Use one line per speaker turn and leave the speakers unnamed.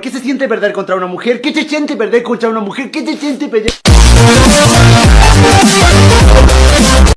¿qué se siente perder contra una mujer? ¿Qué se siente perder contra una mujer? ¿Qué se siente perder?